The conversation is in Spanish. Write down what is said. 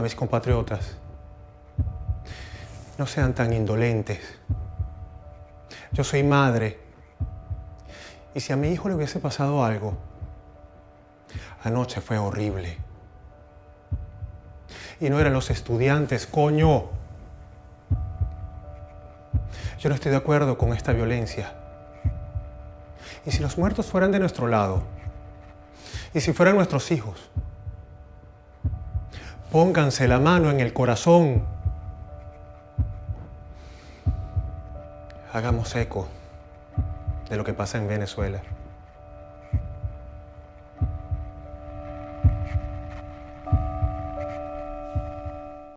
a mis compatriotas, no sean tan indolentes. Yo soy madre. Y si a mi hijo le hubiese pasado algo, anoche fue horrible. Y no eran los estudiantes, coño. Yo no estoy de acuerdo con esta violencia. Y si los muertos fueran de nuestro lado, y si fueran nuestros hijos, pónganse la mano en el corazón. Hagamos eco de lo que pasa en Venezuela.